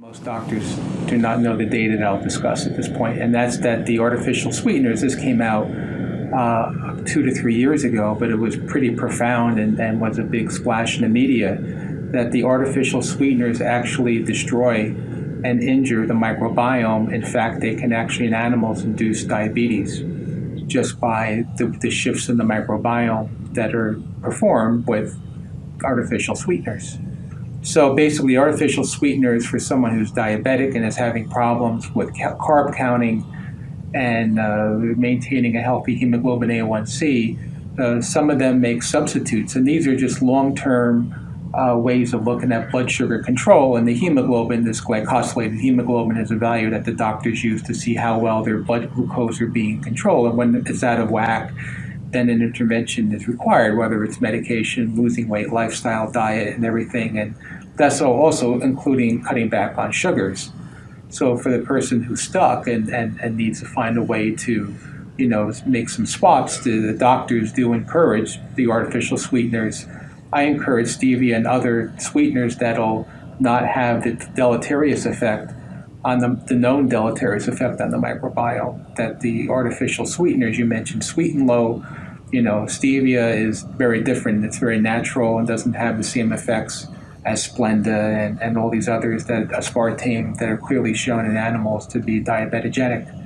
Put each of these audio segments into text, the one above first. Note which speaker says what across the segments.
Speaker 1: Most doctors do not know the data that I'll discuss at this point, and that's that the artificial sweeteners, this came out uh, two to three years ago, but it was pretty profound and, and was a big splash in the media, that the artificial sweeteners actually destroy and injure the microbiome. In fact, they can actually in animals induce diabetes just by the, the shifts in the microbiome that are performed with artificial sweeteners. So basically, artificial sweeteners for someone who's diabetic and is having problems with carb counting and uh, maintaining a healthy hemoglobin A1C, uh, some of them make substitutes. And these are just long term uh, ways of looking at blood sugar control. And the hemoglobin, this glycosylated hemoglobin, is a value that the doctors use to see how well their blood glucose are being controlled. And when it's out of whack, then an intervention is required, whether it's medication, losing weight, lifestyle, diet, and everything. And that's also including cutting back on sugars. So for the person who's stuck and, and, and needs to find a way to, you know, make some swaps, the, the doctors do encourage the artificial sweeteners. I encourage stevia and other sweeteners that'll not have the deleterious effect on the, the known deleterious effect on the microbiome. That the artificial sweeteners you mentioned, sweet and low, you know, stevia is very different. It's very natural and doesn't have the same effects as Splenda and, and all these others that aspartame that are clearly shown in animals to be diabetogenic.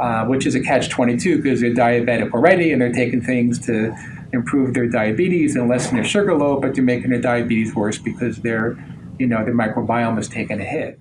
Speaker 1: Uh, which is a catch-22 because they're diabetic already and they're taking things to improve their diabetes and lessen their sugar load, but they're making their diabetes worse because their, you know, their microbiome is taking a hit.